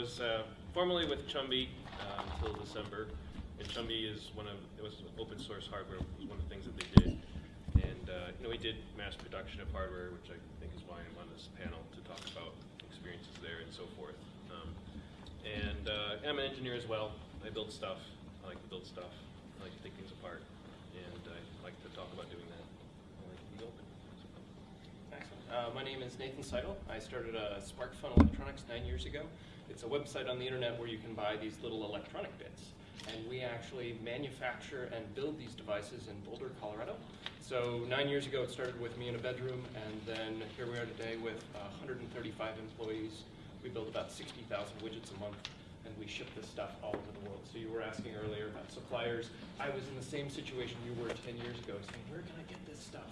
was uh, formerly with Chumby uh, until December. And Chumby is one of, it was open source hardware, was one of the things that they did. And, uh, you know, we did mass production of hardware, which I think is why I'm on this panel to talk about experiences there and so forth. Um, and uh, I'm an engineer as well. I build stuff. I like to build stuff. I like to take things apart. And I like to talk about doing that. I like to be open. Excellent. Uh, my name is Nathan Seidle. I started uh, SparkFun Electronics nine years ago. It's a website on the internet where you can buy these little electronic bits. And we actually manufacture and build these devices in Boulder, Colorado. So nine years ago, it started with me in a bedroom, and then here we are today with uh, 135 employees. We build about 60,000 widgets a month, and we ship this stuff all over the world. So you were asking earlier about suppliers. I was in the same situation you were 10 years ago, saying, where can I get this stuff?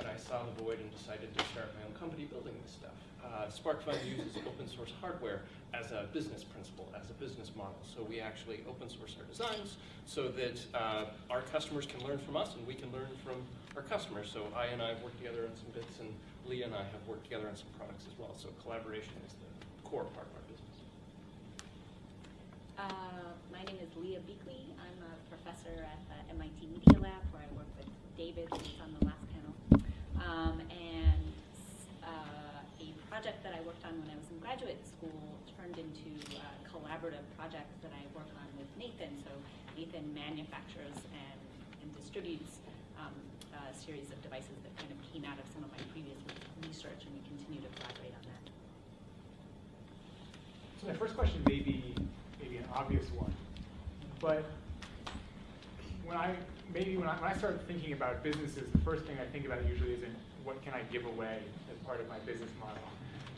And I saw the void and decided to start my own company building this stuff. Uh, SparkFun uses open source hardware as a business principle, as a business model. So we actually open source our designs so that uh, our customers can learn from us and we can learn from our customers. So I and I have worked together on some bits and Leah and I have worked together on some products as well. So collaboration is the core part of our business. Uh, my name is Leah Buechley. I'm a professor at the MIT Media Lab where I work with David, who's on the panel. Um, and uh, a project that I worked on when I was in graduate school turned into a collaborative project that I work on with Nathan. So Nathan manufactures and, and distributes um, a series of devices that kind of came out of some of my previous research, and we continue to collaborate on that. So my first question may be maybe an obvious one, but when I maybe when I, when I start thinking about businesses, the first thing I think about usually isn't what can I give away as part of my business model.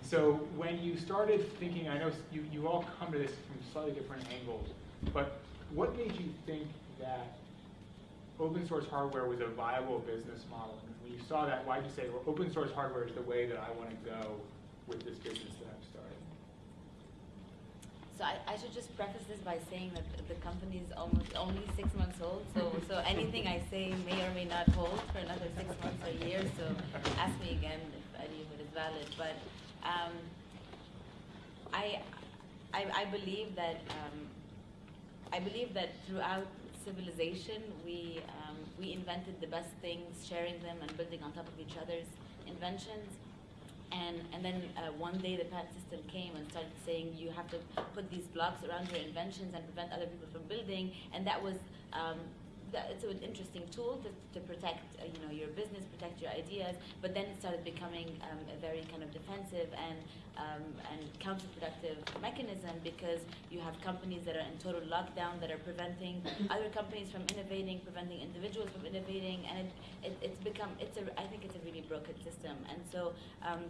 So when you started thinking, I know you, you all come to this from slightly different angles, but what made you think that open source hardware was a viable business model? And when you saw that, why did you say, well, open source hardware is the way that I want to go with this business that I'm starting? So I, I should just preface this by saying that the company is almost only six months old. So so anything I say may or may not hold for another six months or year. So ask me again if any of it is valid. But um, I, I I believe that um, I believe that throughout civilization we um, we invented the best things, sharing them and building on top of each other's inventions. And, and then uh, one day the patent system came and started saying you have to put these blocks around your inventions and prevent other people from building. And that was um, that, it's an interesting tool to, to protect uh, you know your business, protect your ideas. But then it started becoming um, a very kind of defensive and um, and counterproductive mechanism because you have companies that are in total lockdown that are preventing other companies from innovating, preventing individuals from innovating, and it, it, it's become it's a I think it's a really broken system. And so um,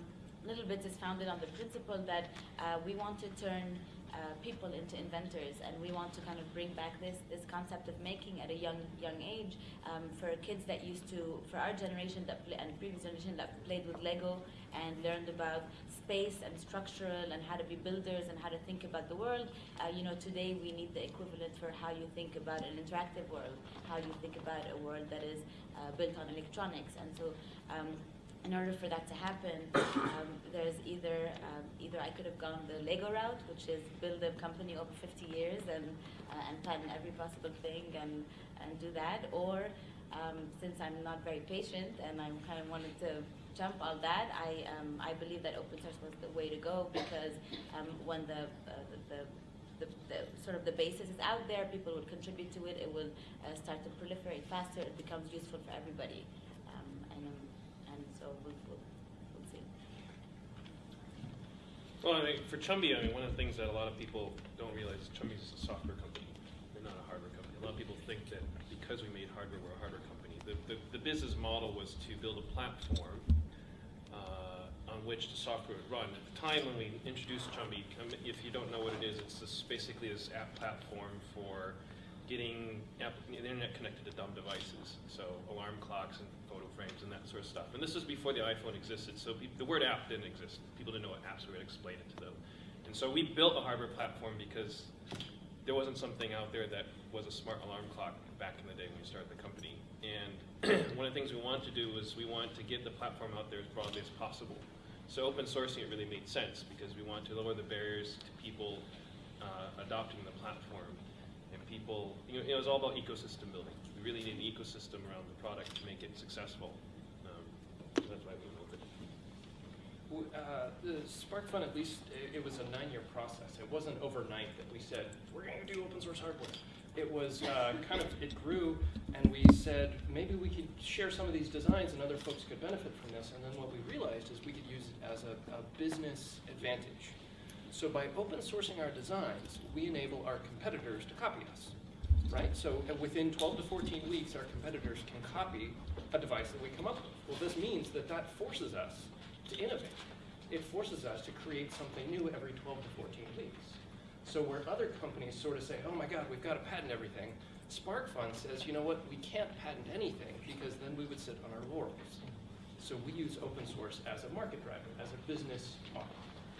Little Bits is founded on the principle that uh, we want to turn uh, people into inventors, and we want to kind of bring back this this concept of making at a young young age um, for kids that used to, for our generation that play, and previous generation that played with Lego and learned about space and structural and how to be builders and how to think about the world. Uh, you know, today we need the equivalent for how you think about an interactive world, how you think about a world that is uh, built on electronics, and so. Um, in order for that to happen, um, there's either um, either I could have gone the Lego route, which is build a company over 50 years and uh, and plan every possible thing and and do that, or um, since I'm not very patient and I kind of wanted to jump all that, I um, I believe that open source was the way to go because um, when the, uh, the, the the, sort of the basis is out there, people will contribute to it, it will uh, start to proliferate faster, it becomes useful for everybody. Um, and, um, and so we'll, we'll, we'll see. Well, I mean, for Chumby, I mean, one of the things that a lot of people don't realize is Chumby is a software company. We're not a hardware company. A lot of people think that because we made hardware, we're a hardware company. The, the, the business model was to build a platform uh, on which the software would run. At the time when we introduced Chumby, um, if you don't know what it is, it's this, basically this app platform for getting the internet connected to dumb devices, so alarm clocks and photo frames and that sort of stuff. And this was before the iPhone existed, so the word app didn't exist. People didn't know what apps were, we had to explain it to them. And so we built a hardware platform because there wasn't something out there that was a smart alarm clock back in the day when we started the company. And one of the things we wanted to do was we wanted to get the platform out there as broadly as possible. So open sourcing it really made sense because we wanted to lower the barriers to people uh, adopting the platform, people, you know, it was all about ecosystem building. We really need an ecosystem around the product to make it successful. Um, that's why we with it. Uh, the SparkFun, at least, it, was a nine-year process. It wasn't overnight that we said, we're gonna do open source hardware. It was uh, kind of, it grew, and we said, maybe we could share some of these designs and other folks could benefit from this. And then what we realized is we could use it as a, a business advantage. So by open sourcing our designs, we enable our competitors to copy us, right? So within 12 to 14 weeks, our competitors can copy a device that we come up with. Well, this means that that forces us to innovate. It forces us to create something new every 12 to 14 weeks. So where other companies sort of say, oh my God, we've got to patent everything, SparkFun says, you know what, we can't patent anything because then we would sit on our laurels. So we use open source as a market driver, as a business model.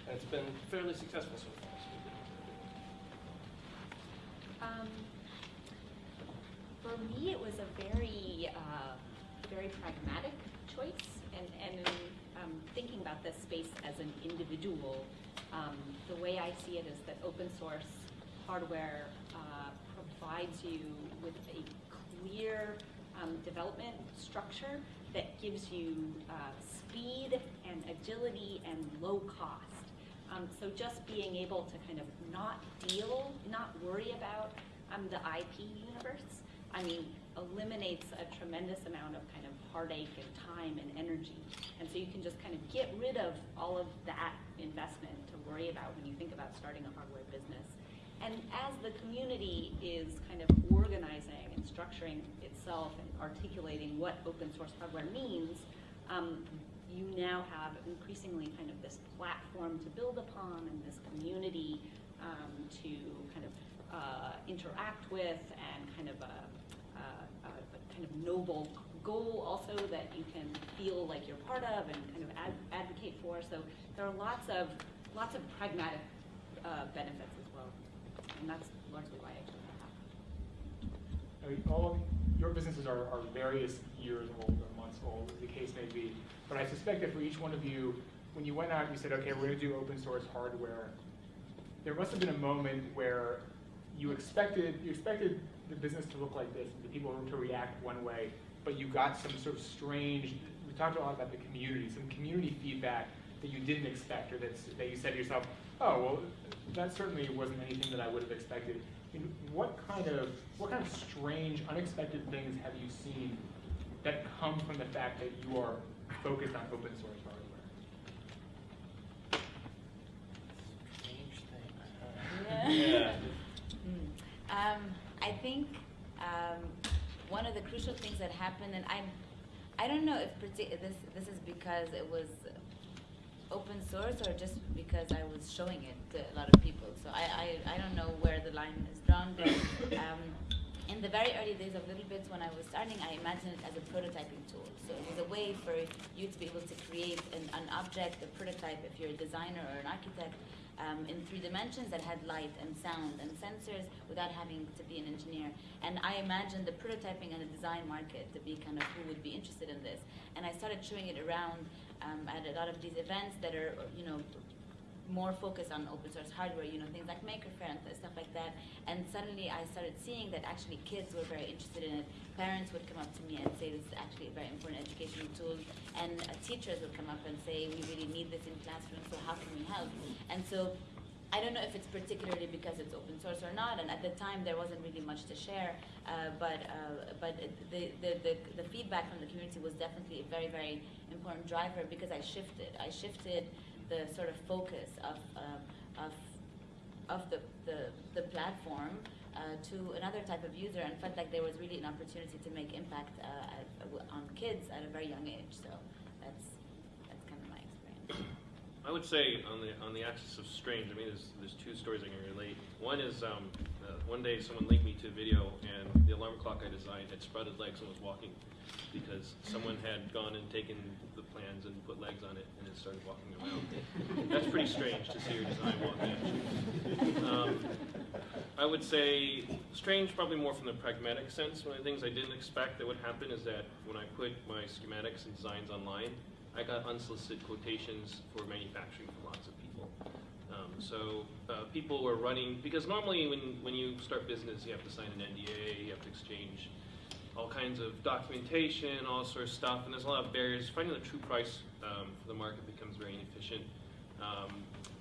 And it's been fairly successful so far. Um, for me, it was a very, uh, very pragmatic choice, and, and um, thinking about this space as an individual, um, the way I see it is that open source hardware uh, provides you with a clear um, development structure that gives you uh, speed and agility and low cost. Um, so just being able to kind of not deal, not worry about um, the IP universe, I mean, eliminates a tremendous amount of kind of heartache and time and energy. And so you can just kind of get rid of all of that investment to worry about when you think about starting a hardware business. And as the community is kind of organizing and structuring itself and articulating what open source hardware means, um, you now have increasingly kind of this platform to build upon and this community um, to kind of uh, interact with and kind of a, a, a, kind of noble goal also that you can feel like you're part of and kind of ad- advocate for. So there are lots of lots of pragmatic uh, benefits as well, and that's largely why I chose that. I mean, all your businesses are, are various years old or months old, the case may be. But I suspect that for each one of you, when you went out and you said, okay, we're going to do open source hardware, there must have been a moment where you expected you expected the business to look like this, and the people to react one way, but you got some sort of strange. We talked a lot about the community, some community feedback that you didn't expect, or that that you said to yourself, oh well, that certainly wasn't anything that I would have expected. What kind of what kind of strange, unexpected things have you seen that come from the fact that you are focused on open source hardware? Strange Yeah. Yeah. Hmm. Um, I think um, one of the crucial things that happened, and I'm, I don't know if this this is because it was open source or just because I was showing it to a lot of people. So I, I, I don't know where the line is drawn, but um, in the very early days of Little Bits when I was starting, I imagined it as a prototyping tool. So it was a way for you to be able to create an, an object, a prototype, if you're a designer or an architect, um, in three dimensions that had light and sound and sensors without having to be an engineer. And I imagined the prototyping and the design market to be kind of who would be interested in this. And I started showing it around um, at a lot of these events that are, you know, more focused on open source hardware, you know, things like Maker Faire and stuff like that. And suddenly I started seeing that actually kids were very interested in it. Parents would come up to me and say this is actually a very important educational tool. And uh, teachers would come up and say we really need this in classrooms, so how can we help? And so I don't know if it's particularly because it's open source or not, and at the time there wasn't really much to share, uh, but, uh, but the, the, the, the feedback from the community was definitely a very, very important driver because I shifted. I shifted the sort of focus of, uh, of, of the, the, the platform uh, to another type of user and felt like there was really an opportunity to make impact uh, at, on kids at a very young age. So that's, that's kind of my experience. I would say on the on the axis of strange, I mean, there's there's two stories I can relate. One is um, uh, one day someone linked me to a video, and the alarm clock I designed had sprouted legs and was walking because someone had gone and taken the plans and put legs on it and it started walking around. That's pretty strange to see your design walking. Um, I would say strange, probably more from the pragmatic sense. One of the things I didn't expect that would happen is that when I put my schematics and designs online, I got unsolicited quotations for manufacturing from lots of people. Um, so uh, people were running because normally when when you start business, you have to sign an NDA, you have to exchange all kinds of documentation, all sorts of stuff, and there's a lot of barriers. Finding the true price um, for the market becomes very inefficient. Um,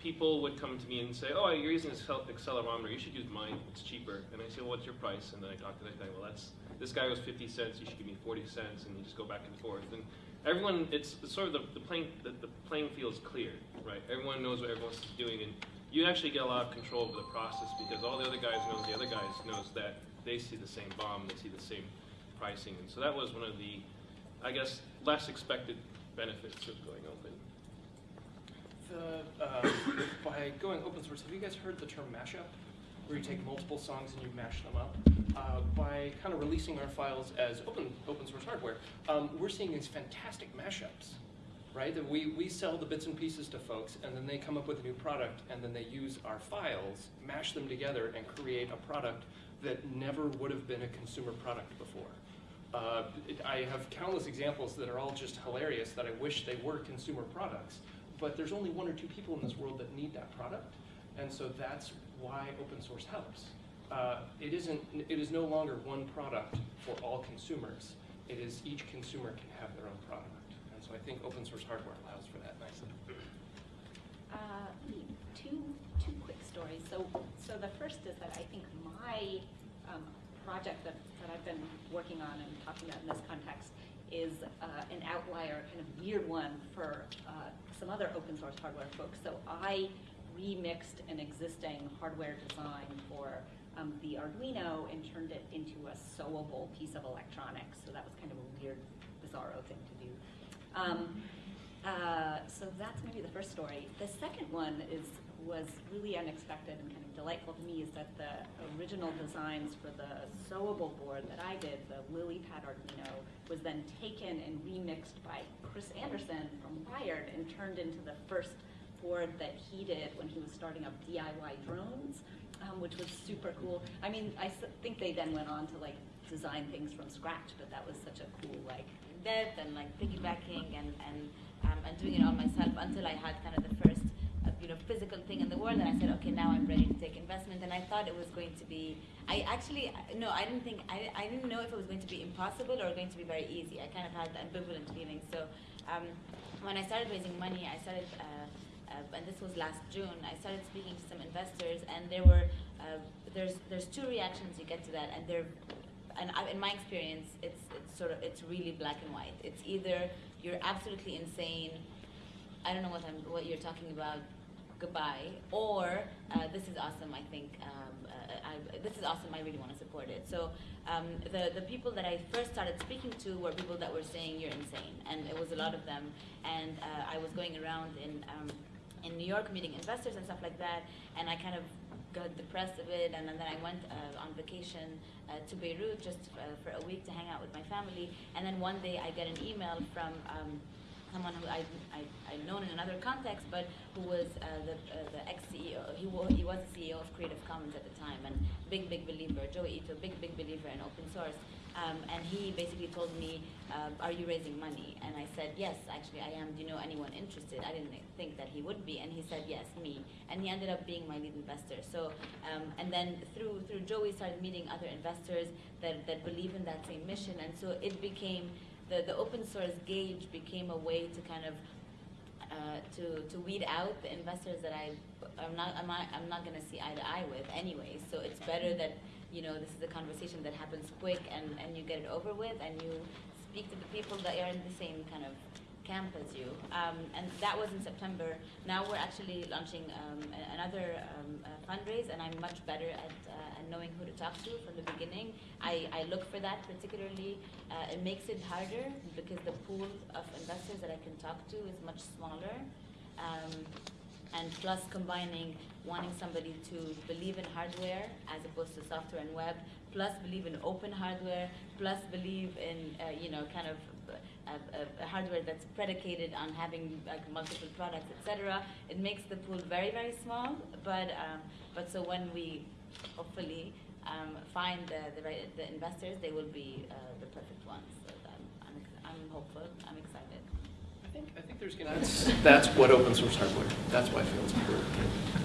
people would come to me and say, "Oh, you're using this accel- accelerometer. You should use mine. It's cheaper." And I say, "Well, what's your price?" And then I talk to that guy. Well, that's this guy was 50 cents. You should give me 40 cents, and you just go back and forth. And everyone, it's, sort of the, the playing the, the playing field is clear, right? Everyone knows what everyone's doing, and you actually get a lot of control over the process because all the other guys knows the other guys knows that they see the same BOM, they see the same pricing, and so that was one of the, I guess, less expected benefits of going open. The, uh, by going open source, have you guys heard the term mashup? Where you take multiple songs and you mash them up? Uh, by kind of releasing our files as open, open source hardware, um, we're seeing these fantastic mashups, right? That we, we sell the bits and pieces to folks and then they come up with a new product and then they use our files, mash them together and create a product that never would have been a consumer product before. Uh, it, I have countless examples that are all just hilarious that I wish they were consumer products, but there's only one or two people in this world that need that product, and so that's why open source helps. Uh, it isn't. It is no longer one product for all consumers. It is each consumer can have their own product, and so I think open source hardware allows for that nicely. Uh, two, two quick stories. So, so the first is that I think my um, project that, that I've been working on and talking about in this context is uh, an outlier, kind of weird one for uh, some other open source hardware folks. So I remixed an existing hardware design for um, the Arduino and turned it into a sewable piece of electronics. So that was kind of a weird, bizarro thing to do. Um, uh, so that's maybe the first story. The second one is was really unexpected and kind of delightful to me is that the original designs for the sewable board that I did, the LilyPad Arduino, was then taken and remixed by Chris Anderson from Wired and turned into the first board that he did when he was starting up DIY drones, um, which was super cool. I mean, I think they then went on to like design things from scratch, but that was such a cool like That and like piggybacking and and um, and doing it all myself until I had kind of the first uh, you know physical thing in the world and I said okay now I'm ready to take investment. And I thought it was going to be I actually no I didn't think I, I didn't know if it was going to be impossible or going to be very easy. I kind of had ambivalent feelings so um, when I started raising money I started uh, uh, and this was last June I started speaking to some investors and there were uh, there's there's two reactions you get to that and they're and I, in my experience, it's it's sort of it's really black and white. It's either you're absolutely insane, I don't know what I'm what you're talking about, goodbye, or uh, this is awesome. I think um, uh, I, this is awesome. I really want to support it. So um, the the people that I first started speaking to were people that were saying you're insane, and it was a lot of them. And uh, I was going around in um, in New York meeting investors and stuff like that, and I kind of got depressed of it, and, then I went uh, on vacation uh, to Beirut just uh, for a week to hang out with my family, and then one day I get an email from um, someone who I, I, I'd known in another context, but who was uh, the, uh, the ex-CEO, he, wa- he was the CEO of Creative Commons at the time, and big, big believer, Joi Ito, big, big believer in open source. Um, and he basically told me, uh, are you raising money? And I said, yes, actually I am. Do you know anyone interested? I didn't think that he would be. And he said, yes, me. And he ended up being my lead investor. So, um, and then through, through Joi started meeting other investors that, that believe in that same mission. And so it became, the, the open source gauge became a way to kind of uh, to to weed out the investors that I I'm not I'm not, I'm not going to see eye to eye with anyway. So it's better that you know this is a conversation that happens quick and and you get it over with and you speak to the people that are in the same kind of camp as you. Um, and that was in September. Now we're actually launching um, another um, uh, fundraise, and I'm much better at, uh, at knowing who to talk to from the beginning. I, I look for that particularly. Uh, it makes it harder because the pool of investors that I can talk to is much smaller. And plus combining wanting somebody to believe in hardware as opposed to software and web, plus believe in open hardware, plus believe in uh, you know kind of uh, uh, hardware that's predicated on having like multiple products, etc. It makes the pool very very small, but um, but so when we hopefully um, find the the, right, the investors, they will be uh, the perfect ones. So I'm, I'm hopeful. I'm excited. I think I think there's That's, that's what open source hardware, that's why I feel it's important.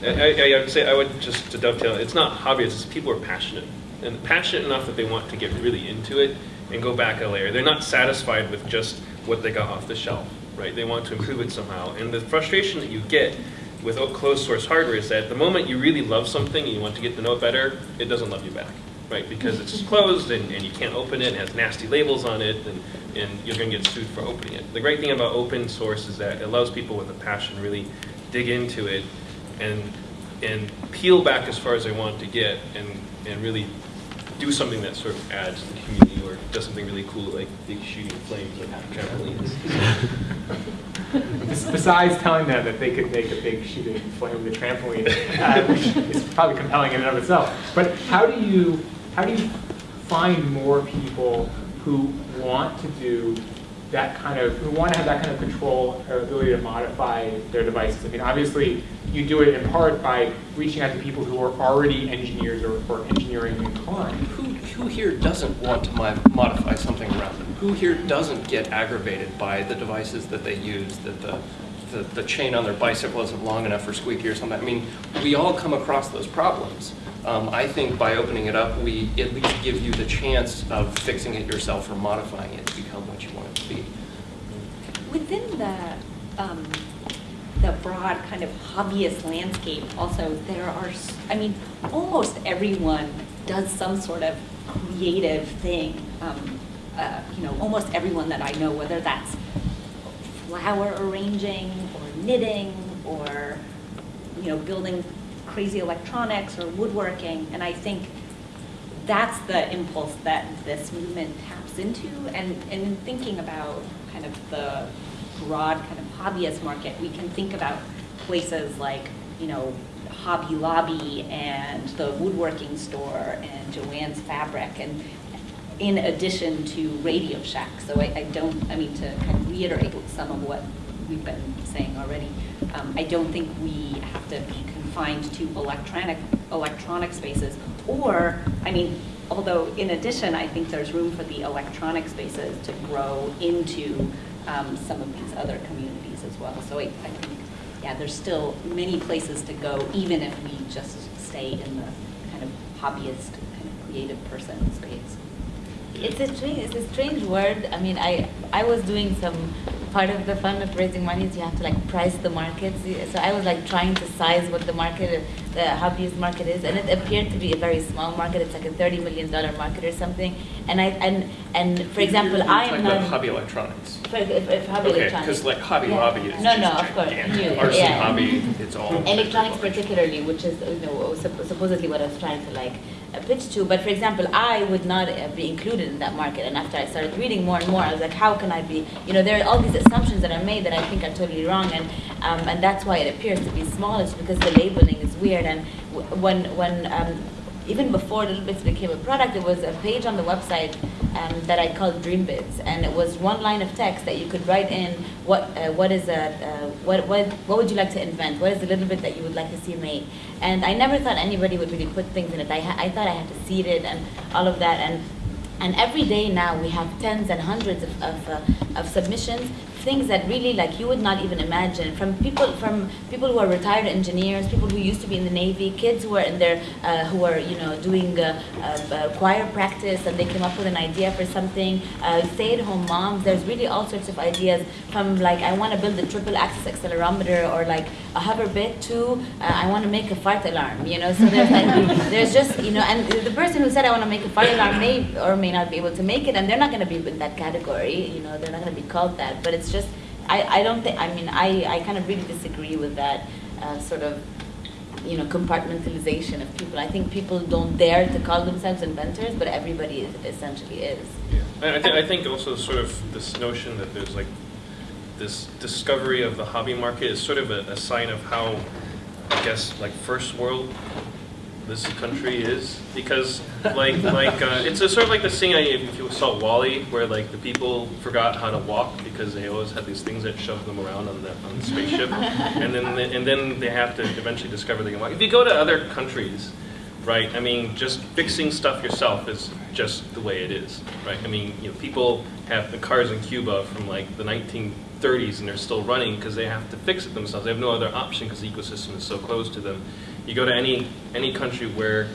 I, I, I would say, I would just to dovetail, it's not hobbyists, people are passionate. And passionate enough that they want to get really into it and go back a layer. They're not satisfied with just what they got off the shelf, right? They want to improve it somehow. And the frustration that you get with closed source hardware is that the moment you really love something and you want to get to know it better, it doesn't love you back, right? Because it's closed and, and you can't open it, it has nasty labels on it, and, and you're gonna get sued for opening it. The great thing about open source is that it allows people with a passion really dig into it and, and peel back as far as they want to get and, and really do something that sort of adds to the community or does something really cool like big shooting flames like trampolines. Bes- Besides telling them that they could make a big shooting flame with a trampoline, uh, which is probably compelling in and of itself. But how do you, how do you find more people who want to do that kind of, who want to have that kind of control or ability to modify their devices? I mean, obviously, you do it in part by reaching out to people who are already engineers or, or engineering inclined. Who, who here doesn't want to mo- modify something around them? Who here doesn't get aggravated by the devices that they use, that the, the, the chain on their bicycle isn't long enough for squeaky or something? I mean, we all come across those problems. Um, I think by opening it up, we at least give you the chance of fixing it yourself or modifying it to become what you want it to be. Within the, um, the broad kind of hobbyist landscape, also, there are, I mean, almost everyone does some sort of creative thing. Um, uh, you know, almost everyone that I know, whether that's flower arranging or knitting or, you know, building crazy electronics or woodworking. And I think that's the impulse that this movement taps into. And, and in thinking about kind of the broad kind of hobbyist market, we can think about places like, you know, Hobby Lobby and the woodworking store and Joanne's Fabric and in addition to Radio Shack. So I, I don't, I mean, to kind of reiterate some of what we've been saying already, um, I don't think we have to be confined to electronic, electronic spaces. Or, I mean, although in addition, I think there's room for the electronic spaces to grow into um, some of these other communities as well. So I, I think, yeah, there's still many places to go, even if we just stay in the kind of hobbyist, kind of creative person space. It's a strange, it's a strange word. I mean, I I was doing some part of the fun of raising money is you have to like price the markets. So I was like trying to size what the market, the hobbyist market is, and it appeared to be a very small market. It's like a thirty million dollar market or something. And I and and for example, I talking am about not. hobby electronics. For, if, if hobby Okay, electronics. because like Hobby Yeah. Lobby is No, no, of course, new, RC yeah. Hobby, it's all. electronics particularly, which is you know supposedly what I was trying to like uh, pitch to. But for example, I would not uh, be included in that market. And after I started reading more and more, I was like, how can I be? You know, there are all these assumptions that are made that I think are totally wrong, and um, and that's why it appears to be small. It's because the labeling is weird. And when when um, even before Little Bits became a product, there was a page on the website um, that I called Dream Bits, and it was one line of text that you could write in what uh, what is a uh, what what what would you like to invent? What is the little bit that you would like to see made? And I never thought anybody would really put things in it. I I thought I had to seed it and all of that, and and every day now we have tens and hundreds of of, uh, of submissions things that really like you would not even imagine. From people from people who are retired engineers people who used to be in the navy kids who are in their uh, who are you know doing uh, uh, uh, choir practice and they came up with an idea for something uh, stay-at-home moms there's really all sorts of ideas. From like i want to build a triple axis accelerometer or like a hover bit to uh, i want to make a fart alarm you know? So there's like there's just you know and the person who said i want to make a fart alarm may or may not be able to make it and they're not going to be in that category you know they're not going to be called that but it's just i i don't think i mean i i kind of really disagree with that uh, sort of you know compartmentalization of people i think people don't dare to call themselves inventors but everybody is, essentially is Yeah. I, I, th- I think also sort of this notion that there's like this discovery of the hobby market is sort of a, a sign of how, I guess, like first world this country is because like like uh, it's a, sort of like the I, if you saw WALL-E where like the people forgot how to walk because they always had these things that shoved them around on the on the spaceship and then they, and then they have to eventually discover they can walk. If you go to other countries, right? I mean, just fixing stuff yourself is just the way it is, right? I mean, you know, people have the cars in Cuba from like the 1930s and they're still running because they have to fix it themselves. They have no other option because the ecosystem is so close to them. You go to any any country where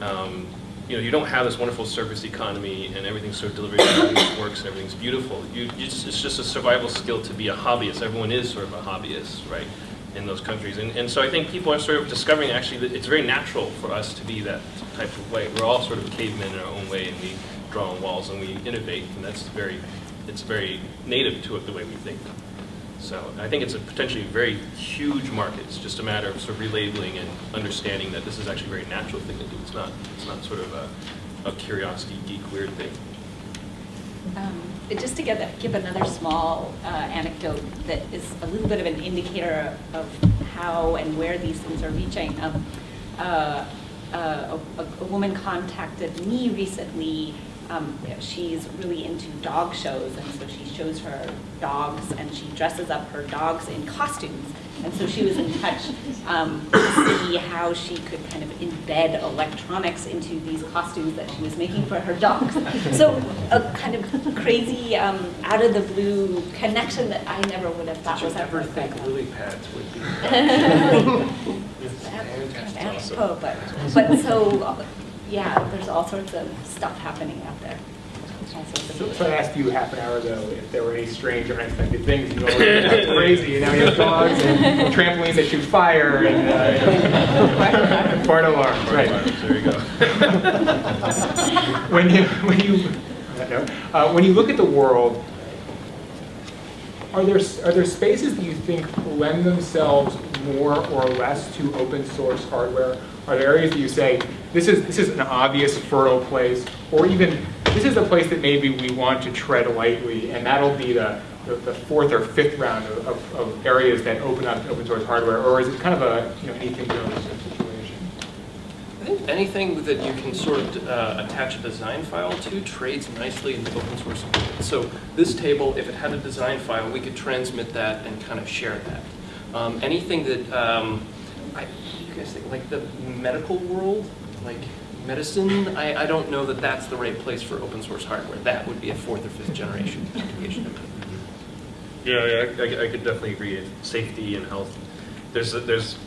um, you know you don't have this wonderful service economy and everything's so delivered, and works, and everything's beautiful. You, you just, it's just a survival skill to be a hobbyist. Everyone is sort of a hobbyist, right? in those countries. And, and so I think people are sort of discovering actually that it's very natural for us to be that type of way. We're all sort of cavemen in our own way and we draw on walls and we innovate and that's very, it's very native to it the way we think. So I think it's a potentially very huge market. It's just a matter of sort of relabeling and understanding that this is actually a very natural thing to do. It's not, it's not sort of a, a curiosity, geek, weird thing. Um, Just to give, give another small uh, anecdote that is a little bit of an indicator of how and where these things are reaching. Um, uh, uh, A a woman contacted me recently. Um, She's really into dog shows, and so she shows her dogs, and she dresses up her dogs in costumes. And so she was in touch um, to see how she could kind of embed electronics into these costumes that she was making for her dogs. So a kind of crazy, um, out of the blue connection that I never would have thought Did was you ever ever think lily pads would be? kind of apropos, but, but so, yeah, there's all sorts of stuff happening out there. All sorts of- So so I asked you half an hour ago if there were any strange or unexpected things, and you all went crazy, and now you have dogs and trampolines that shoot fire and, uh, fire alarms, right. There you go. When you, when you, on that note, uh, when you look at the world, are there, are there spaces that you think lend themselves more or less to open source hardware? Are there areas that you say, this is, this is an obvious fertile place, or even, this is a place that maybe we want to tread lightly, and that'll be the, the the fourth or fifth round of, of, of areas that open up open source hardware, or is it kind of a, you know, anything goes situation? I think anything that you can sort of uh, attach a design file to trades nicely in the open source environment. So this table, if it had a design file, we could transmit that and kind of share that. Um, anything that, um, I, you guys think, like the medical world, like medicine, I, I don't know that that's the right place for open source hardware. That would be a fourth or fifth generation application. Yeah, yeah, I, I could definitely agree. Safety and health, there's, there's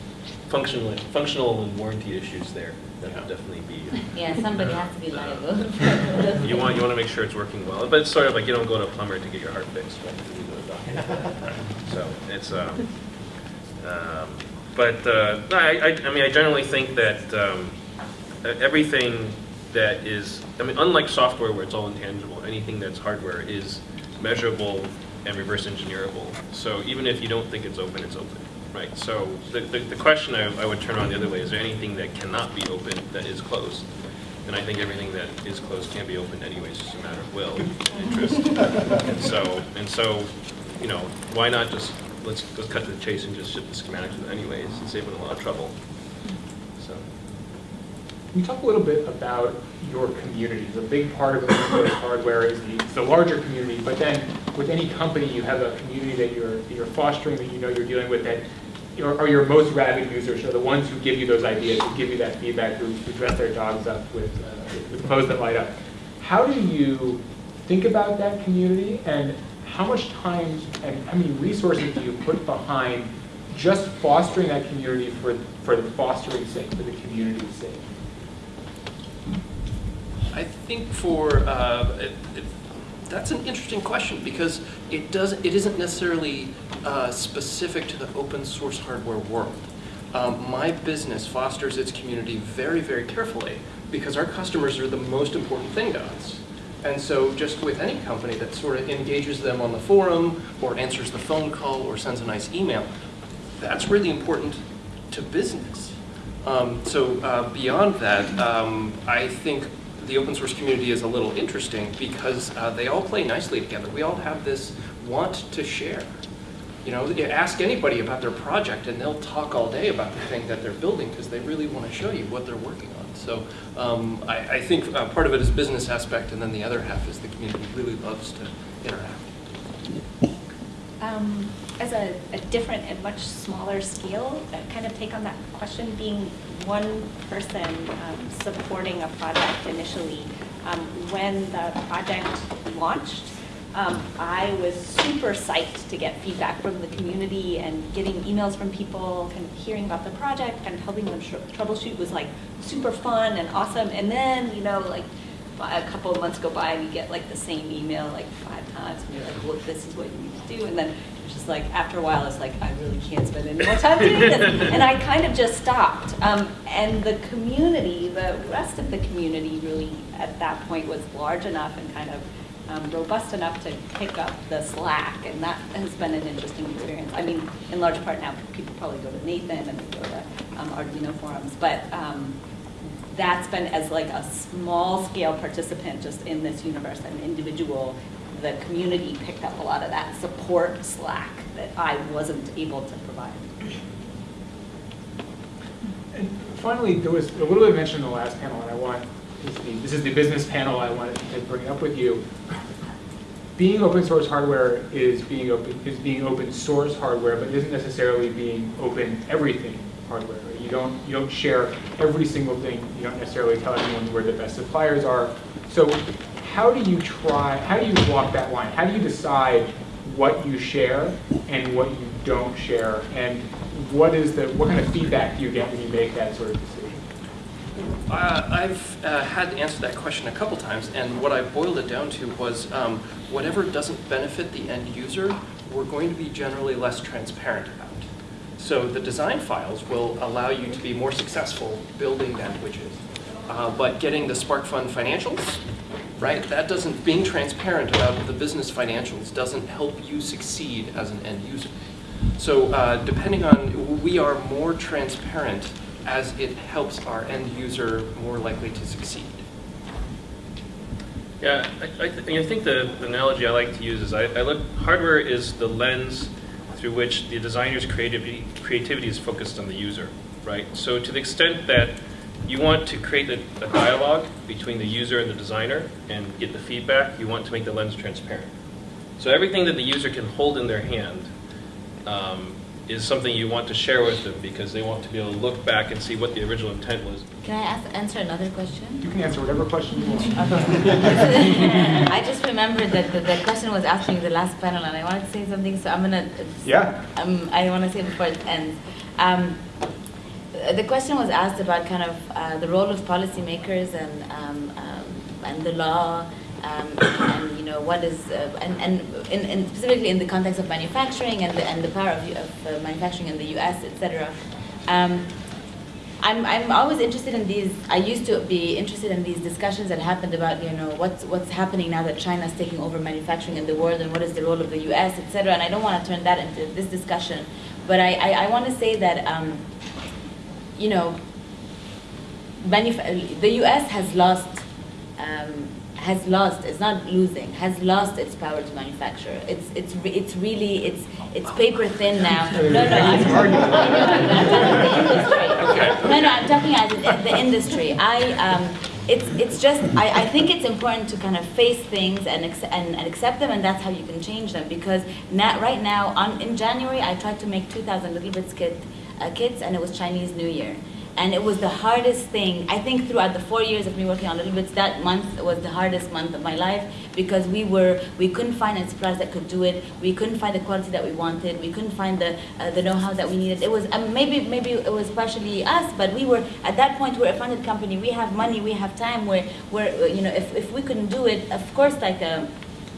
functional, functional and warranty issues there. That would definitely be, Yeah, somebody has to be liable. you want, you want to make sure it's working well. But it's sort of like you don't go to a plumber to get your heart fixed, right? You go to a doctor. So it's, um, um, but, uh, I, I, I mean, I generally think that, um, uh, everything that is, I mean, unlike software where it's all intangible, anything that's hardware is measurable and reverse engineerable. So even if you don't think it's open, it's open, right? So the, the, the question I, I would turn on the other way, is there anything that cannot be open that is closed? And I think everything that is closed can be opened anyways, it's just a matter of will and interest. And so, and so, you know, why not just, let's, let's cut to the chase and just ship the schematics anyways, and save them a lot of trouble. Can you talk a little bit about your communities? A big part of source hardware is the, the larger community, but then with any company, you have a community that you're, that you're fostering, that you know you're dealing with, that are, are your most rabid users, are the ones who give you those ideas, who give you that feedback, who, who dress their dogs up with, uh, with clothes that light up. How do you think about that community, and how much time and how many resources do you put behind just fostering that community for, for the fostering sake, for the community's sake? I think for, uh, it, it, that's an interesting question because it doesn't, it isn't necessarily uh, specific to the open source hardware world. Um, my business fosters its community very, very carefully because our customers are the most important thing to us. And so just with any company that sort of engages them on the forum or answers the phone call or sends a nice email, that's really important to business. Um, so uh, beyond that, um, I think the open source community is a little interesting because uh, they all play nicely together. We all have this want to share. You know, ask anybody about their project and they'll talk all day about the thing that they're building because they really want to show you what they're working on. So um, I, I think uh, part of it is business aspect and then the other half is the community really loves to interact. Um, As a, a different and much smaller scale, uh, kind of take on that question, being one person um, supporting a project initially, um, when the project launched, um, I was super psyched to get feedback from the community and getting emails from people, kind of hearing about the project, of helping them troubleshoot was like super fun and awesome. And then, you know, like a couple of months go by and you get like the same email like five times and you're like, well, this is what you need to do. And then just like, after a while, it's like, I really can't spend any more time doing this. And I kind of just stopped. Um, and the community, the rest of the community really at that point was large enough and kind of um, robust enough to pick up the slack, and that has been an interesting experience. I mean, in large part now, people probably go to Nathan and they go to um, Arduino forums, but um, that's been as like a small scale participant just in this universe, an individual. The community picked up a lot of that support slack that I wasn't able to provide. And finally, there was a little bit mentioned in the last panel, and I want, this is the- this is the business panel, I wanted to bring up with you. Being open source hardware is being open, is being open source hardware, but isn't necessarily being open everything hardware. You don't, you don't share every single thing, you don't necessarily tell anyone where the best suppliers are. So how do you try, how do you walk that line? How do you decide what you share and what you don't share? And what is the, what kind of feedback do you get when you make that sort of decision? Uh, I've uh, had to answer that question a couple times, and what I boiled it down to was um, whatever doesn't benefit the end user, we're going to be generally less transparent about. So the design files will allow you to be more successful building that widget. Uh, but getting the SparkFun financials, right, that doesn't, being transparent about the business financials doesn't help you succeed as an end user. So uh, depending on, we are more transparent as it helps our end user more likely to succeed. Yeah, I, I, th- I think the, the analogy I like to use is I, I look, hardware is the lens through which the designer's creativity, creativity is focused on the user, right? So to the extent that you want to create a, a dialogue between the user and the designer and get the feedback, you want to make the lens transparent. So everything that the user can hold in their hand um, is something you want to share with them because they want to be able to look back and see what the original intent was. Can I ask, answer another question? You can answer whatever question you want. I just remembered that the, the question was asked in the last panel, and I wanted to say something, so I'm gonna. Yeah. Um, I want to say before it ends. Um, the question was asked about kind of uh, the role of policymakers and um, um, and the law, um, and you know what is uh, and and in, in specifically in the context of manufacturing and the and the power of, of uh, manufacturing in the U.S. etc. Um, I'm, I'm always interested in these, I used to be interested in these discussions that happened about, you know, what's, what's happening now that China's taking over manufacturing in the world and what is the role of the US, etc. and I don't want to turn that into this discussion. But I, I, I want to say that, um, you know, manuf- the US has lost, um, has lost, it's not losing, has lost its power to manufacture. It's, it's, it's really, it's, it's paper thin now. No, no, I'm, I'm not talking the industry. No, no, I'm talking as the industry. I, um, it's, it's just, I, I think it's important to kind of face things and, and, and accept them, and that's how you can change them. Because now, right now, on, in January, I tried to make 2,000 Little Bits kit, uh, kits, and it was Chinese New Year. And it was the hardest thing, I think throughout the four years of me working on Little Bits, that month was the hardest month of my life because we were, we couldn't find any suppliers that could do it. We couldn't find the quality that we wanted. We couldn't find the, uh, the know-how that we needed. It was, um, maybe, maybe it was partially us, but we were, at that point, we're a funded company. We have money, we have time where uh, you know, if, if we couldn't do it, of course, like a,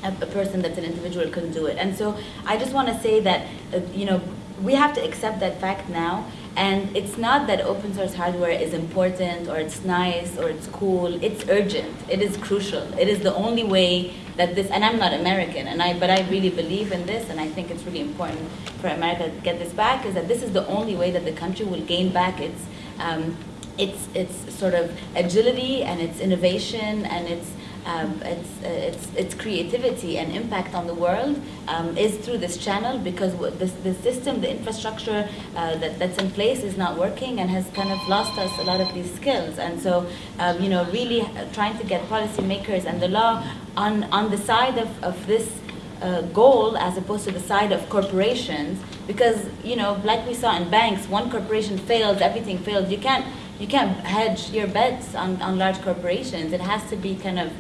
a, a person that's an individual couldn't do it. And so I just want to say that, uh, you know, we have to accept that fact now. And it's not that open source hardware is important or it's nice or it's cool. It's urgent. It is crucial. It is the only way that this. And I'm not American, and I but I really believe in this, and I think it's really important for America to get this back. Is that this is the only way that the country will gain back its um, its its sort of agility and its innovation and its um, its, its its creativity and impact on the world um, is through this channel because this the system, the infrastructure uh, that, that's in place is not working and has kind of lost us a lot of these skills. And so, um, you know, really uh, trying to get policymakers and the law on on the side of, of this uh, goal as opposed to the side of corporations because you know like we saw in banks one corporation fails everything fails you can't you can't hedge your bets on, on large corporations. It has to be kind of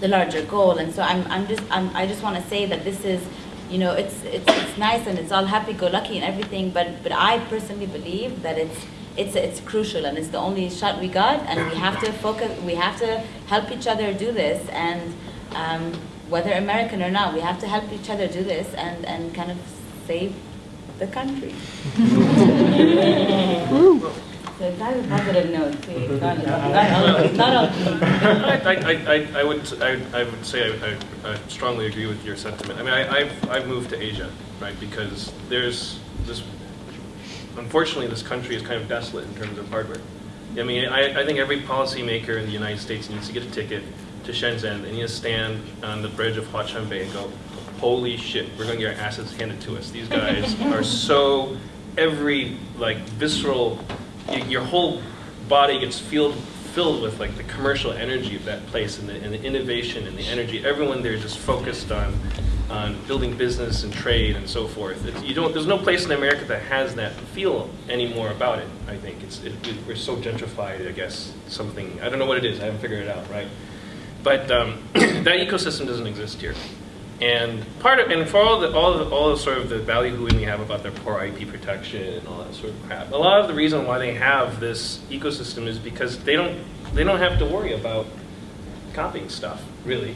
the larger goal. And so I'm, I'm just, I'm, I just want to say that this is, you know, it's, it's, it's nice and it's all happy-go-lucky and everything, but, but I personally believe that it's, it's, it's crucial and it's the only shot we got and we have to focus, we have to help each other do this and um, whether American or not, we have to help each other do this and, and kind of save the country. So that's a positive note, too. Not, not not. I, I, I, I would, I, I would say I, I, I strongly agree with your sentiment. I mean, I, I've, I've moved to Asia, right, because there's this, unfortunately, this country is kind of desolate in terms of hardware. I mean, I, I think every policymaker in the United States needs to get a ticket to Shenzhen, they need to stand on the bridge of Huaqiang Bei and go, holy shit, we're gonna get our assets handed to us. These guys are so, every, like, visceral, y- your whole body gets filled, filled with, like, the commercial energy of that place and the, and the innovation and the energy. Everyone there is just focused on, on building business and trade and so forth. It's, you don't, there's no place in America that has that feel anymore about it, I think. It's, it, it- we're so gentrified, I guess, something, I don't know what it is, I haven't figured it out, right? But um, that ecosystem doesn't exist here. And part of, and for all the, all the, all the sort of the ballyhooing we have about their poor IP protection and all that sort of crap, a lot of the reason why they have this ecosystem is because they don't, they don't have to worry about copying stuff, really.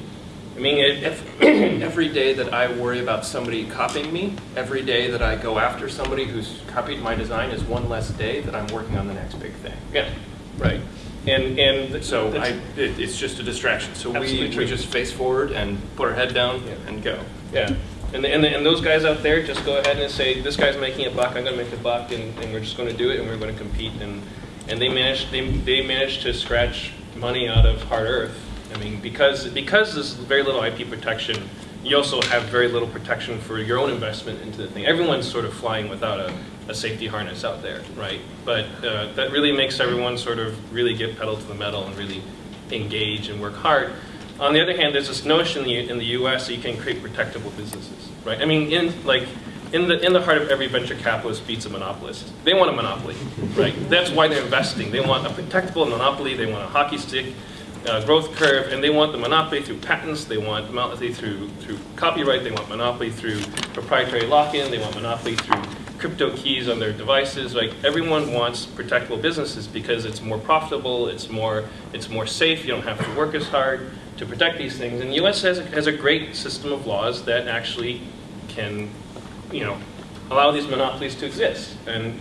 I mean, it, if, Every day that I worry about somebody copying me, every day that I go after somebody who's copied my design is one less day that I'm working on the next big thing. yeah, right. And, and. So I, it, it's just a distraction. So we, true. we just face forward and put our head down Yeah. and go. Yeah, and, and, and those guys out there, just go ahead and say, this guy's making a buck, I'm gonna make a buck, and, and we're just gonna do it, and we're gonna compete, and, and they managed, they, they managed to scratch money out of hard earth. I mean, because, because there's very little IP protection, you also have very little protection for your own investment into the thing. Everyone's sort of flying without a, a safety harness out there, right? But, uh, that really makes everyone sort of really get pedal to the metal and really engage and work hard. On the other hand, there's this notion in the, in the U.S. that you can create protectable businesses, right? I mean, in like in the in the heart of every venture capitalist beats a monopolist. They want a monopoly, right? That's why they're investing. They want a protectable monopoly. They want a hockey stick uh, growth curve, and they want the monopoly through patents. They want monopoly through through copyright. They want monopoly through proprietary lock-in. They want monopoly through crypto keys on their devices. Like everyone wants protectable businesses because it's more profitable. It's more it's more safe. You don't have to work as hard to protect these things. And the U.S. has a, has a great system of laws that actually can, you know, allow these monopolies to exist. And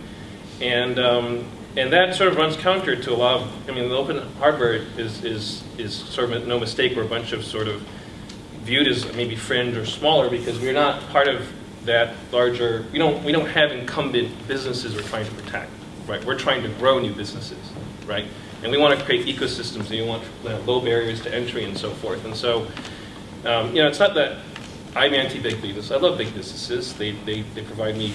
and um, and that sort of runs counter to a lot of. I mean, the open hardware is is is sort of no mistake. We're a bunch of sort of viewed as maybe fringe or smaller because we're not part of that larger. We don't we don't have incumbent businesses we're trying to protect, right? We're trying to grow new businesses, right? And we want to create ecosystems. And we want low barriers to entry and so forth. And so, um, you know, it's not that I'm anti-big business. I love big businesses. They they they provide me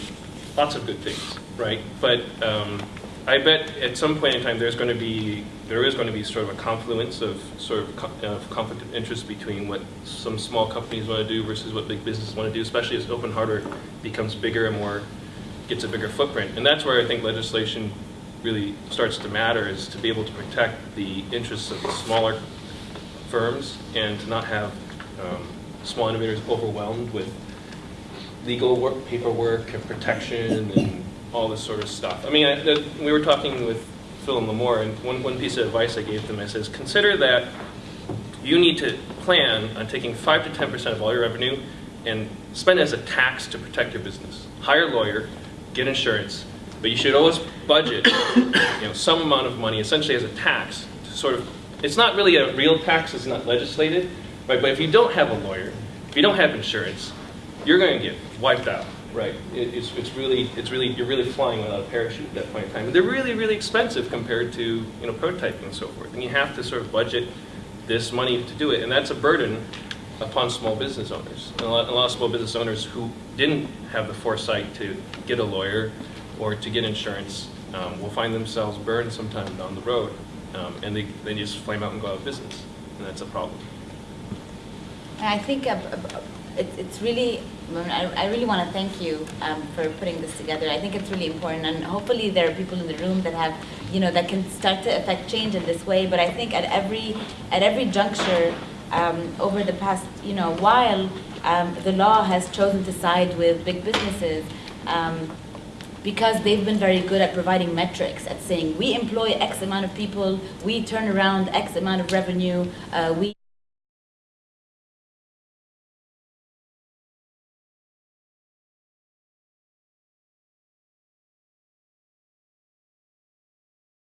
lots of good things, right? But um, I bet at some point in time there's going to be there is going to be sort of a confluence of sort of, co- of conflict of interest between what some small companies want to do versus what big businesses want to do, especially as open hardware becomes bigger and more gets a bigger footprint. And that's where I think legislation really starts to matter is to be able to protect the interests of the smaller firms and to not have um, small innovators overwhelmed with legal work, paperwork, and protection, and all this sort of stuff. I mean, I, we were talking with Phil and Limor, and one, one piece of advice I gave them, I says, consider that you need to plan on taking 5 to 10% of all your revenue and spend it as a tax to protect your business. Hire a lawyer, get insurance, but you should always budget you know, some amount of money, essentially as a tax, to sort of, it's not really a real tax, it's not legislated, right? But if you don't have a lawyer, if you don't have insurance, you're going to get wiped out, right? It, it's, it's really, it's really, you're really flying without a parachute at that point in time. And they're really, really expensive compared to, you know, prototyping and so forth. And you have to sort of budget this money to do it, and that's a burden upon small business owners. And a lot, a lot of small business owners who didn't have the foresight to get a lawyer or to get insurance um, will find themselves burned sometime down the road, um, and they, they just flame out and go out of business, and that's a problem. I think uh, it, it's really I, really want to thank you um, for putting this together. I think it's really important, and hopefully there are people in the room that have, you know, that can start to affect change in this way. But I think at every at every juncture um, over the past, you know, while um, the law has chosen to side with big businesses. Um, because they've been very good at providing metrics, at saying we employ X amount of people, we turn around X amount of revenue, uh, we